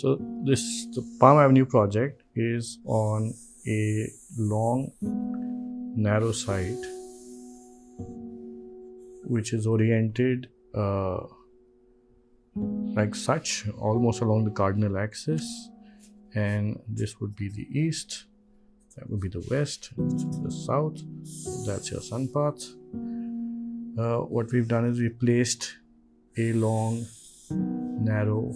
So this the Palm Avenue project is on a long narrow site which is oriented uh, like such almost along the cardinal axis. And this would be the east that would be the west the south that's your sun path. Uh, what we've done is we placed a long narrow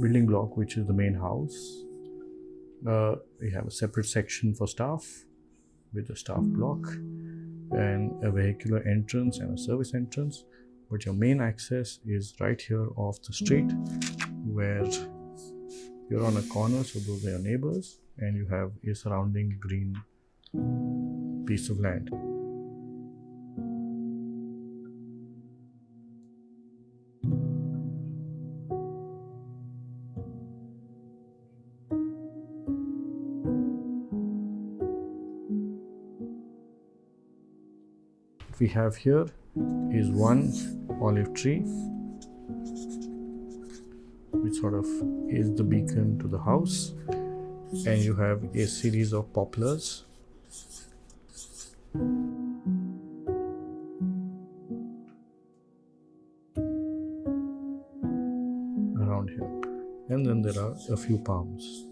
building block which is the main house. Uh, we have a separate section for staff with a staff block and a vehicular entrance and a service entrance but your main access is right here off the street where you're on a corner so those are your neighbors and you have a surrounding green piece of land we have here is one olive tree which sort of is the beacon to the house. And you have a series of poplars. Around here. And then there are a few palms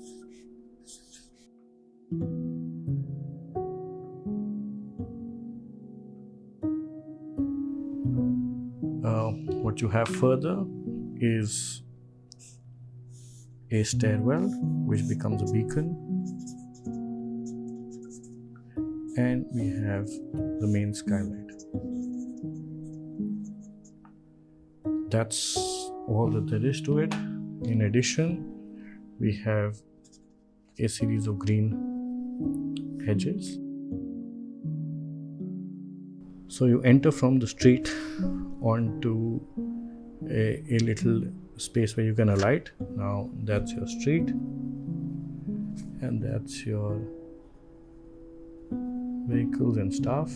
Uh, what you have further is a stairwell which becomes a beacon. And we have the main skylight. That's all that there is to it. In addition we have a series of green hedges so you enter from the street onto a, a little space where you can alight. Now that's your street and that's your vehicles and stuff.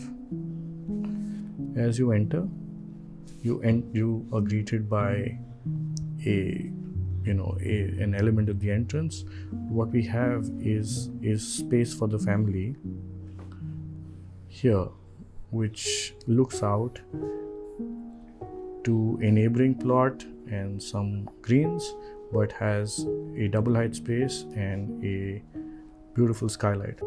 As you enter, you en- you are greeted by a you know a, an element of the entrance. What we have is is space for the family here, which looks out to a neighboring plot and some greens but has a double height space and a beautiful skylight.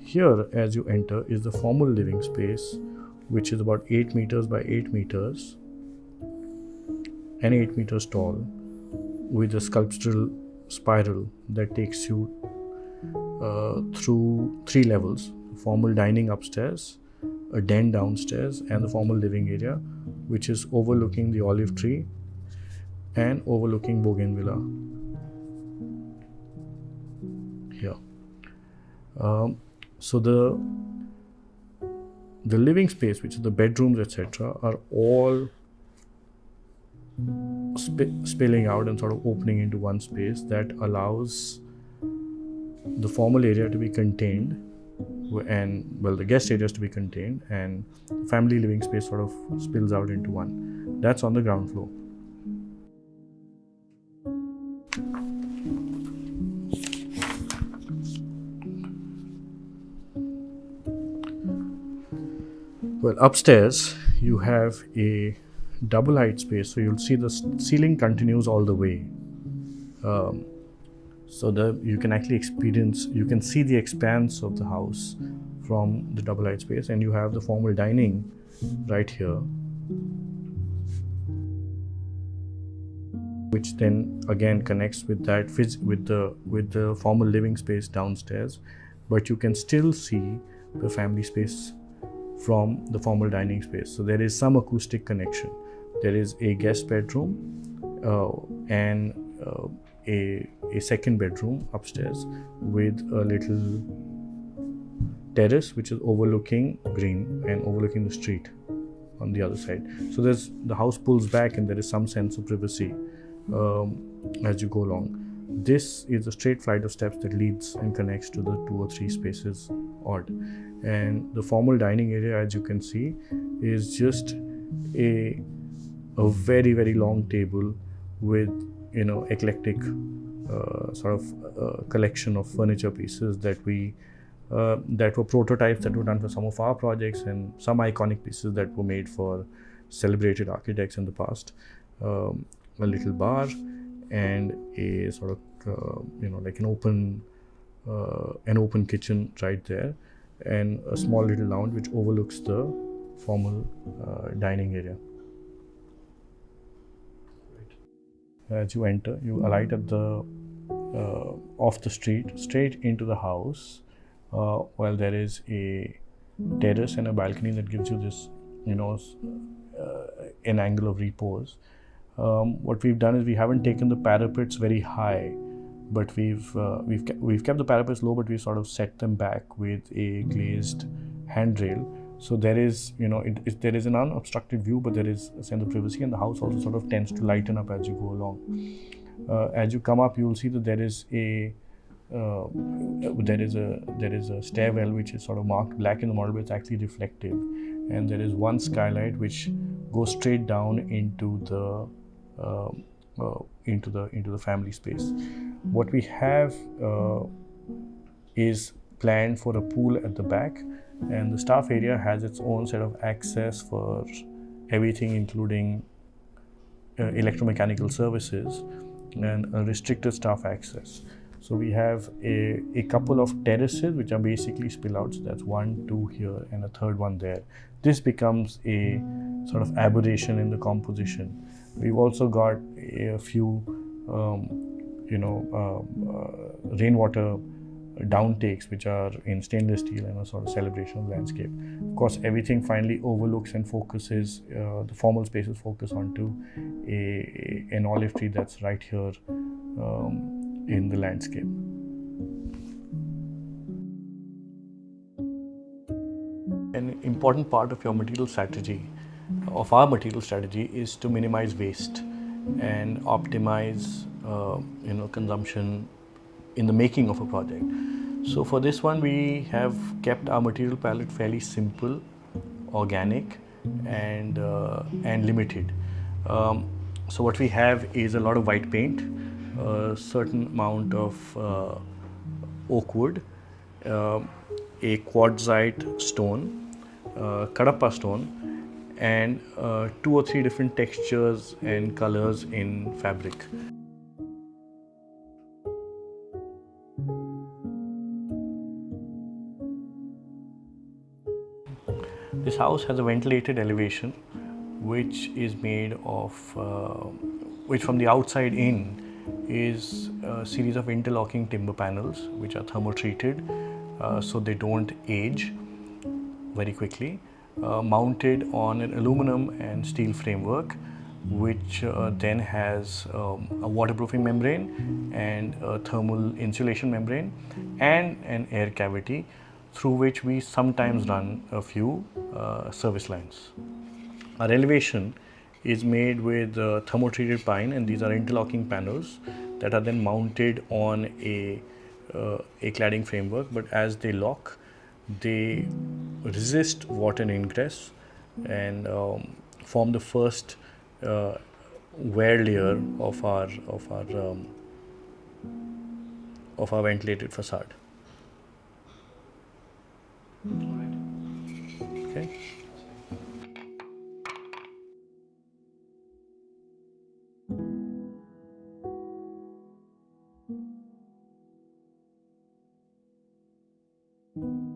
Here, as you enter, is the formal living space, which is about 8 meters by 8 meters and 8 meters tall, with a sculptural spiral that takes you uh, through three levels formal dining upstairs, a den downstairs, and the formal living area, which is overlooking the olive tree and overlooking Bougainvillea. Here. Um, so the the living space, which is the bedrooms, etc., are all sp- spilling out and sort of opening into one space that allows the formal area to be contained and well the guest areas to be contained and family living space sort of spills out into one. That's on the ground floor. Well upstairs you have a double height space so you'll see the ceiling continues all the way. Um, so that you can actually experience you can see the expanse of the house from the double height space and you have the formal dining right here. Which then again connects with that with the with the formal living space downstairs but you can still see the family space from the formal dining space. So there is some acoustic connection. There is a guest bedroom uh, and uh, a, a second bedroom upstairs with a little terrace which is overlooking green and overlooking the street on the other side. So there's the house pulls back and there is some sense of privacy um, as you go along. This is a straight flight of steps that leads and connects to the two or three spaces odd. And the formal dining area as you can see is just a a very very long table with you know eclectic uh, sort of uh, collection of furniture pieces that we uh, that were prototypes that were done for some of our projects and some iconic pieces that were made for celebrated architects in the past. Um, a little bar and a sort of uh, you know like an open uh, an open kitchen right there and a small little lounge which overlooks the formal uh, dining area. As you enter, you alight at the uh, off the street, straight into the house, uh, while there is a terrace and a balcony that gives you this, you know, uh, an angle of repose. Um, what we've done is we haven't taken the parapets very high, but we've uh, we've we've kept the parapets low, but we've sort of set them back with a glazed handrail. So there is, you know, it, it, there is an unobstructed view, but there is a sense of privacy, and the house also sort of tends to lighten up as you go along. Uh, as you come up, you will see that there is a uh, there is a there is a stairwell which is sort of marked black in the model, but it's actually reflective, and there is one skylight which goes straight down into the uh, uh, into the into the family space. What we have uh, is planned for a pool at the back, and the staff area has its own set of access for everything, including uh, electromechanical services and a restricted staff access. So we have a, a couple of terraces which are basically spillouts. That's one, two here, and a third one there. This becomes a sort of aberration in the composition. We've also got a few, um, you know, um, uh, rainwater downtakes which are in stainless steel and a sort of celebration landscape. Of course, everything finally overlooks and focuses, uh, the formal spaces focus onto a, an olive tree that's right here um, in the landscape. An important part of your material strategy, of our material strategy, is to minimize waste and optimize, uh, you know, consumption in the making of a project. So for this one, we have kept our material palette fairly simple, organic, and uh, and limited. Um, so what we have is a lot of white paint, a certain amount of uh, oak wood, uh, a quartzite stone, uh, kadapa stone, and uh, two or three different textures and colors in fabric. This house has a ventilated elevation which is made of, uh, which from the outside in is a series of interlocking timber panels which are thermo treated uh, so they don't age very quickly, uh, mounted on an aluminum and steel framework which uh, then has um, a waterproofing membrane and a thermal insulation membrane and an air cavity through which we sometimes run a few service lines. Our elevation is made with uh, thermo-treated pine and these are interlocking panels that are then mounted on a, uh, a cladding framework but as they lock they resist water ingress and um, form the first uh, wear layer of our of our um, of our ventilated facade. ね。うん